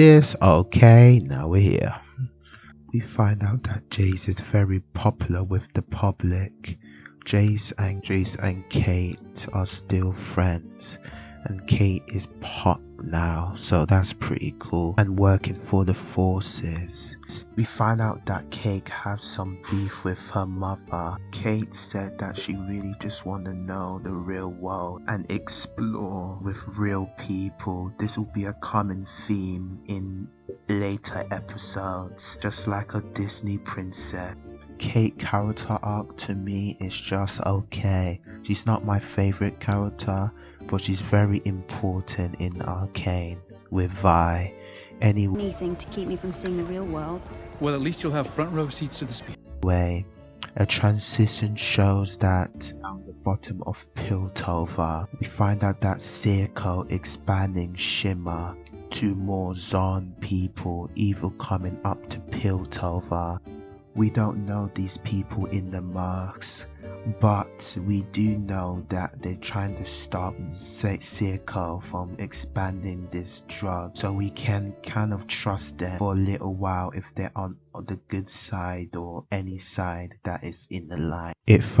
this. Okay, now we're here. We find out that Jayce is very popular with the public. Jayce and Jayce and Kate are still friends and Kate is pop now, so that's pretty cool. And working for the forces. We find out that Kate has some beef with her mother. Kate said that she really just want to know the real world and explore with real people. This will be a common theme in later episodes, just like a Disney princess. Kate character arc to me is just okay. She's not my favorite character, but she's very important in Arcane with Vi. Anyway, Anything to keep me from seeing the real world. Well, at least you'll have front row seats to the speech. a transition shows that at the bottom of Piltover, we find out that Silco expanding Shimmer to more Zaun people, evil coming up to Piltover. We don't know these people in the masks, but we do know that they're trying to stop Silco from expanding this drug, so we can kind of trust them for a little while if they're on the good side or any side that is in the line. It